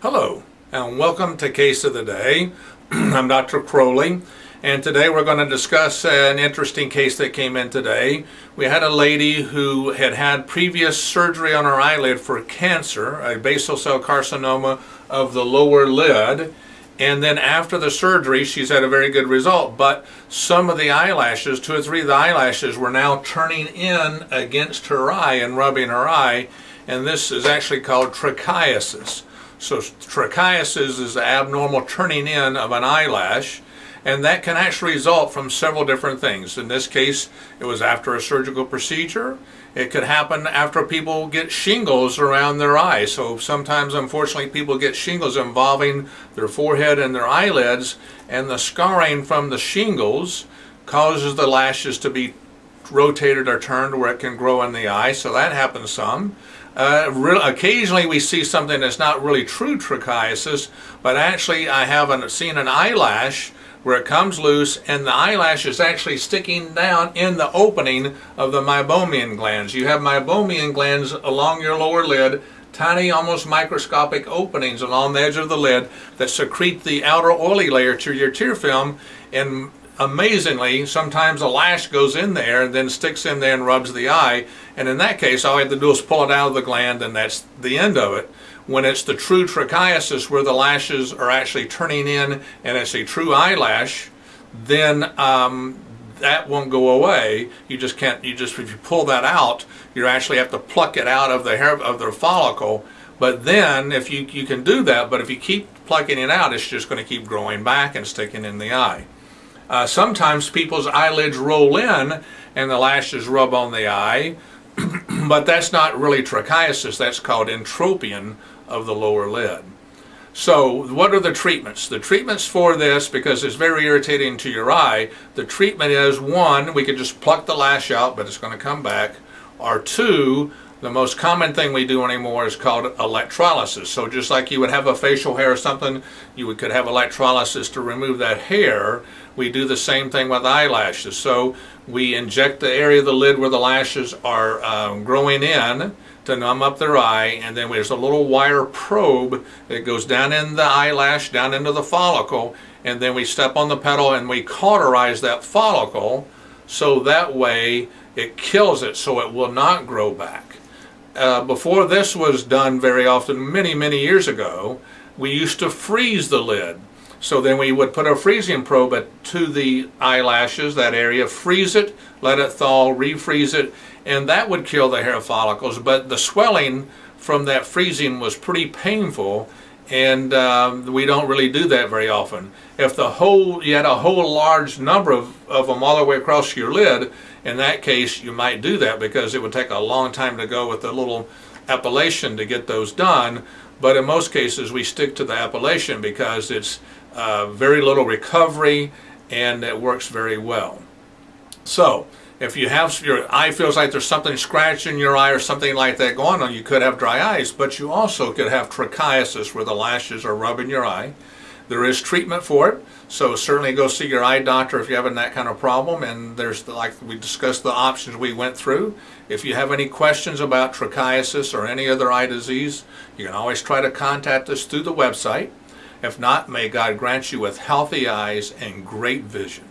Hello, and welcome to Case of the Day. I'm Dr. Crowley, and today we're going to discuss an interesting case that came in today. We had a lady who had had previous surgery on her eyelid for cancer, a basal cell carcinoma of the lower lid, and then after the surgery she's had a very good result but some of the eyelashes two or three of the eyelashes were now turning in against her eye and rubbing her eye and this is actually called trichiasis so trichiasis is the abnormal turning in of an eyelash and that can actually result from several different things. In this case, it was after a surgical procedure. It could happen after people get shingles around their eyes. So sometimes, unfortunately, people get shingles involving their forehead and their eyelids, and the scarring from the shingles causes the lashes to be rotated or turned where it can grow in the eye. So that happens some. Uh, occasionally we see something that's not really true trichiasis, but actually I haven't seen an eyelash where it comes loose and the eyelash is actually sticking down in the opening of the meibomian glands. You have meibomian glands along your lower lid, tiny almost microscopic openings along the edge of the lid that secrete the outer oily layer to your tear film and amazingly, sometimes a lash goes in there and then sticks in there and rubs the eye. And in that case, all I have to do is pull it out of the gland and that's the end of it. When it's the true trichiasis where the lashes are actually turning in and it's a true eyelash, then um, that won't go away. You just can't, you just, if you pull that out, you actually have to pluck it out of the hair, of the follicle. But then, if you, you can do that, but if you keep plucking it out, it's just going to keep growing back and sticking in the eye. Uh, sometimes people's eyelids roll in and the lashes rub on the eye, but that's not really trichiasis, that's called entropion of the lower lid. So what are the treatments? The treatments for this, because it's very irritating to your eye, the treatment is one, we can just pluck the lash out, but it's going to come back, or two, the most common thing we do anymore is called electrolysis. So just like you would have a facial hair or something, you could have electrolysis to remove that hair. We do the same thing with eyelashes. So we inject the area of the lid where the lashes are um, growing in to numb up their eye and then there's a little wire probe that goes down in the eyelash, down into the follicle and then we step on the pedal and we cauterize that follicle so that way it kills it so it will not grow back uh, before this was done very often, many, many years ago, we used to freeze the lid. So then we would put a freezing probe to the eyelashes, that area, freeze it, let it thaw, refreeze it, and that would kill the hair follicles. But the swelling from that freezing was pretty painful, and um, we don't really do that very often. If the whole, you had a whole large number of, of them all the way across your lid, in that case you might do that because it would take a long time to go with the little epilation to get those done. But in most cases we stick to the epilation because it's uh, very little recovery and it works very well. So if you have your eye feels like there's something scratching your eye or something like that going on, you could have dry eyes, but you also could have trichiasis where the lashes are rubbing your eye. There is treatment for it, so certainly go see your eye doctor if you're having that kind of problem. And there's, the, like we discussed, the options we went through. If you have any questions about trichiasis or any other eye disease, you can always try to contact us through the website. If not, may God grant you with healthy eyes and great vision.